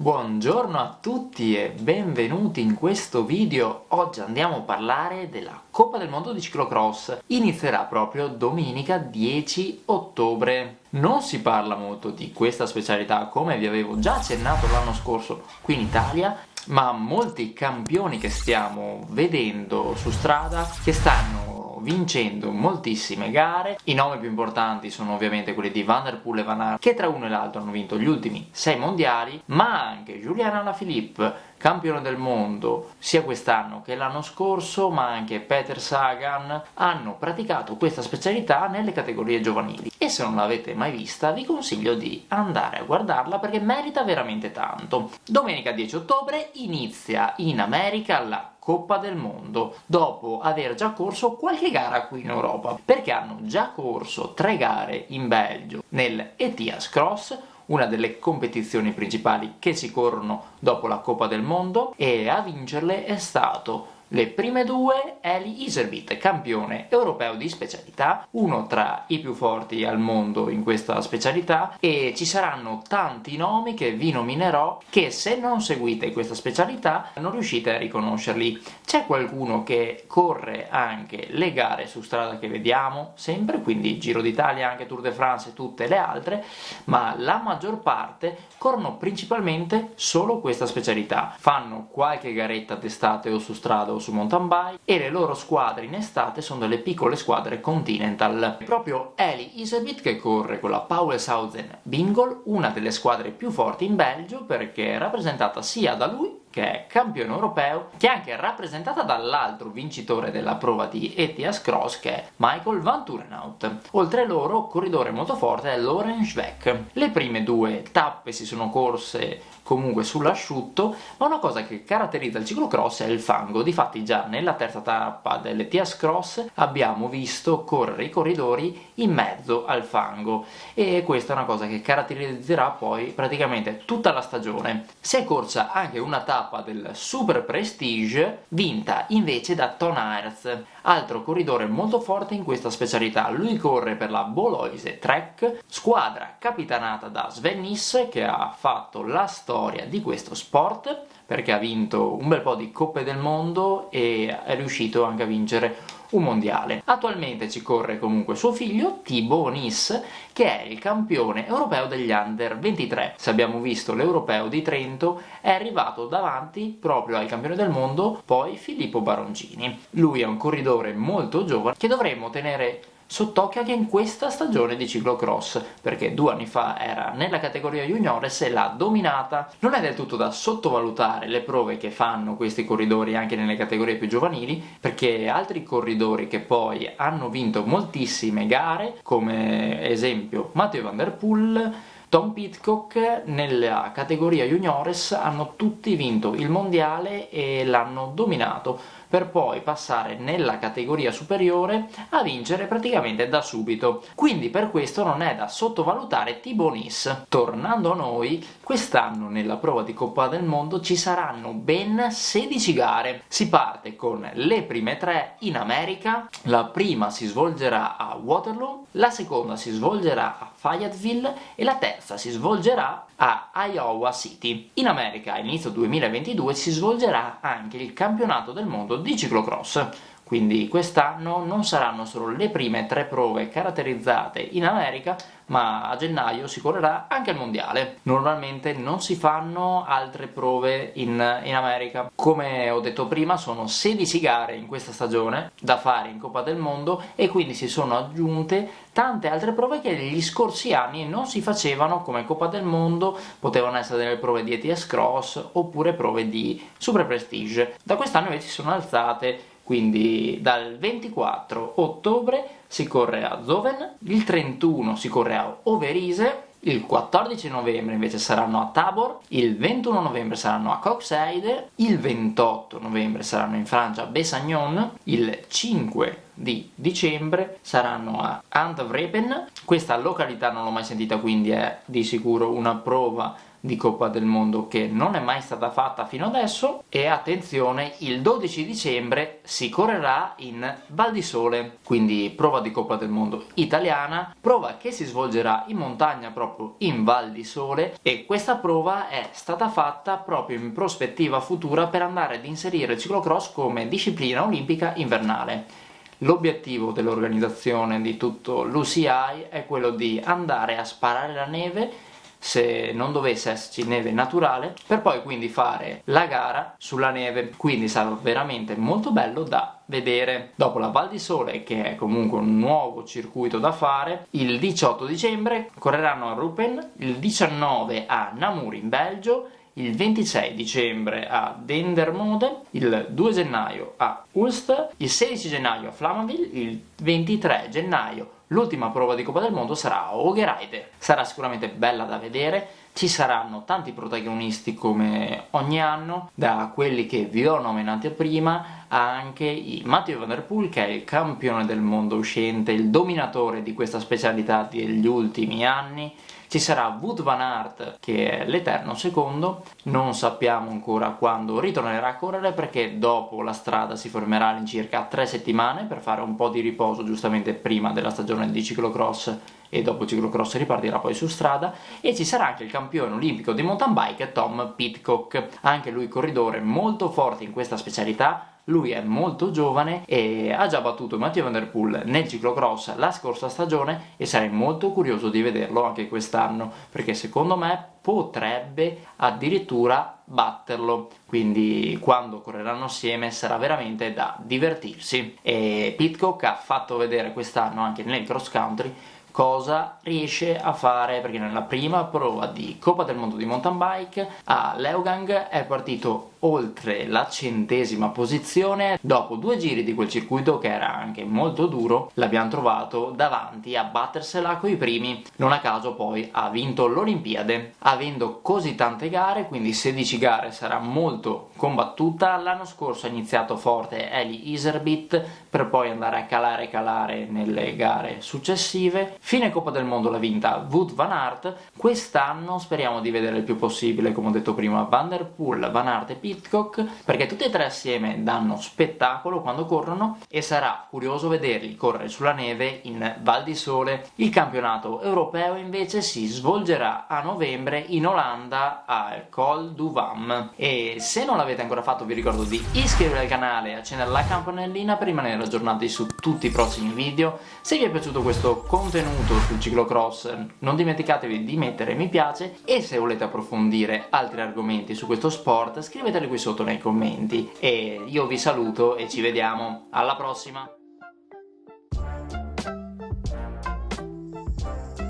Buongiorno a tutti e benvenuti in questo video. Oggi andiamo a parlare della Coppa del Mondo di Ciclocross. Inizierà proprio domenica 10 ottobre. Non si parla molto di questa specialità, come vi avevo già accennato l'anno scorso qui in Italia, ma molti campioni che stiamo vedendo su strada che stanno vincendo moltissime gare. I nomi più importanti sono ovviamente quelli di Van der Poel e Van Aert, che tra uno e l'altro hanno vinto gli ultimi 6 mondiali, ma anche Julian Alaphilippe, campione del mondo sia quest'anno che l'anno scorso, ma anche Peter Sagan, hanno praticato questa specialità nelle categorie giovanili. E se non l'avete mai vista, vi consiglio di andare a guardarla perché merita veramente tanto. Domenica 10 ottobre inizia in America la Coppa del Mondo, dopo aver già corso qualche gara qui in Europa, perché hanno già corso tre gare in Belgio nel ETIAS Cross, una delle competizioni principali che si corrono dopo la Coppa del Mondo, e a vincerle è stato le prime due Eli Iservit, campione europeo di specialità, uno tra i più forti al mondo in questa specialità, e ci saranno tanti nomi che vi nominerò che se non seguite questa specialità non riuscite a riconoscerli. C'è qualcuno che corre anche le gare su strada che vediamo sempre, quindi Giro d'Italia, anche Tour de France e tutte le altre, ma la maggior parte corrono principalmente solo questa specialità. Fanno qualche garetta d'estate o su strada o su mountain bike e le loro squadre in estate sono delle piccole squadre Continental. È proprio Eli Isebit che corre con la Pauwelshausen Bingol, una delle squadre più forti in Belgio perché è rappresentata sia da lui che è campione europeo, che è anche rappresentata dall'altro vincitore della prova di Etias Cross, che è Michael Van Turenhout. Oltre loro, corridore molto forte è Loren Schweck. Le prime due tappe si sono corse comunque sull'asciutto, ma una cosa che caratterizza il ciclocross è il fango. Difatti già nella terza tappa dell'Etias Cross abbiamo visto correre i corridori in mezzo al fango e questa è una cosa che caratterizzerà poi praticamente tutta la stagione. Si è corsa anche una tappa tappa del Super Prestige vinta invece da Ton Aerts, altro corridore molto forte in questa specialità. Lui corre per la Boloise Trek, squadra capitanata da Sven Nys che ha fatto la storia di questo sport perché ha vinto un bel po' di Coppe del Mondo e è riuscito anche a vincere un mondiale. Attualmente ci corre comunque suo figlio, Thibaut Nis, che è il campione europeo degli Under 23. Se abbiamo visto l'europeo di Trento, è arrivato davanti proprio al campione del mondo, poi Filippo Baroncini. Lui è un corridore molto giovane che dovremmo tenere sott'occhio anche in questa stagione di ciclocross, perché due anni fa era nella categoria juniores e l'ha dominata. Non è del tutto da sottovalutare le prove che fanno questi corridori anche nelle categorie più giovanili, perché altri corridori che poi hanno vinto moltissime gare, come esempio Matteo Van Der Poel, Tom Pitcock nella categoria juniores hanno tutti vinto il mondiale e l'hanno dominato per poi passare nella categoria superiore a vincere praticamente da subito. Quindi per questo non è da sottovalutare Tibonis. Tornando a noi, quest'anno nella prova di Coppa del Mondo ci saranno ben 16 gare. Si parte con le prime tre in America, la prima si svolgerà a Waterloo, la seconda si svolgerà a Fayetteville e la terza si svolgerà a Iowa City. In America a inizio 2022 si svolgerà anche il campionato del mondo di ciclocross, quindi quest'anno non saranno solo le prime tre prove caratterizzate in America, ma a gennaio si correrà anche il mondiale. Normalmente non si fanno altre prove in, in, America. Come ho detto prima sono 16 gare in questa stagione da fare in Coppa del Mondo e quindi si sono aggiunte tante altre prove che negli scorsi anni non si facevano come Coppa del Mondo, potevano essere delle prove di ETS Cross oppure prove di Super Prestige. Da quest'anno invece si sono alzate quindi dal 24 ottobre si corre a Zoven, il 31 si corre a Overise, il 14 novembre invece saranno a Tabor, il 21 novembre saranno a Coxeide, il 28 novembre saranno in Francia a Besagnon, il 5 di dicembre saranno a Antwerpen, questa località non l'ho mai sentita quindi è di sicuro una prova di Coppa del Mondo che non è mai stata fatta fino adesso. E attenzione il 12 dicembre si correrà in Val di Sole quindi prova di Coppa del Mondo italiana prova che si svolgerà in montagna proprio in Val di Sole. E questa prova è stata fatta proprio in prospettiva futura per andare ad inserire il ciclocross come disciplina olimpica invernale. L'obiettivo dell'organizzazione di tutto l'UCI è quello di andare a sparare la neve se non dovesse esserci neve naturale per poi quindi fare la gara sulla neve. Quindi sarà veramente molto bello da vedere. Dopo la Val di Sole che è comunque un nuovo circuito da fare il 18 dicembre correranno a Rupen il 19 a Namur in Belgio il 26 dicembre a Dendermonde, il 2 gennaio a Ulster, il 16 gennaio a Flamanville, il 23 gennaio l'ultima prova di Coppa del Mondo sarà a. Sarà sicuramente bella da vedere, ci saranno tanti protagonisti come ogni anno, da quelli che vi ho nominati prima, anche i Matteo Van Der Poel che è il campione del mondo uscente, il dominatore di questa specialità degli ultimi anni, ci sarà Wood Van Aert che è l'eterno secondo, non sappiamo ancora quando ritornerà a correre perché dopo la strada si fermerà all'incirca tre settimane per fare un po' di riposo giustamente prima della stagione di ciclocross e dopo ciclocross ripartirà poi su strada. E ci sarà anche il campione olimpico di mountain bike Tom Pitcock, anche lui corridore molto forte in questa specialità lui è molto giovane e ha già battuto Mathieu Van Der Poel nel ciclocross la scorsa stagione e sarei molto curioso di vederlo anche quest'anno perché secondo me potrebbe addirittura batterlo. Quindi quando correranno assieme sarà veramente da divertirsi. E Pitcock ha fatto vedere quest'anno anche nel cross country cosa riesce a fare perché nella prima prova di Coppa del Mondo di mountain bike a Leogang è partito oltre la centesima posizione. Dopo due giri di quel circuito che era anche molto duro l'abbiamo trovato davanti a battersela coi primi. Non a caso poi ha vinto l'Olimpiade. Avendo così tante gare quindi 16 gare sarà molto combattuta. L'anno scorso ha iniziato forte Eli Iserbit per poi andare a calare calare nelle gare successive fine Coppa del Mondo l'ha vinta Wood Van Aert quest'anno speriamo di vedere il più possibile come ho detto prima Van Der Poel, Van Aert e Pitcock perché tutti e tre assieme danno spettacolo quando corrono e sarà curioso vederli correre sulla neve in Val di Sole. Il campionato europeo invece si svolgerà a novembre in Olanda al Col du Vam e se non l'avete ancora fatto vi ricordo di iscrivervi al canale e accendere la campanellina per rimanere aggiornati su tutti i prossimi video. Se vi è piaciuto questo contenuto sul ciclocross non dimenticatevi di mettere mi piace e se volete approfondire altri argomenti su questo sport scriveteli qui sotto nei commenti. E io vi saluto e ci vediamo. Alla prossima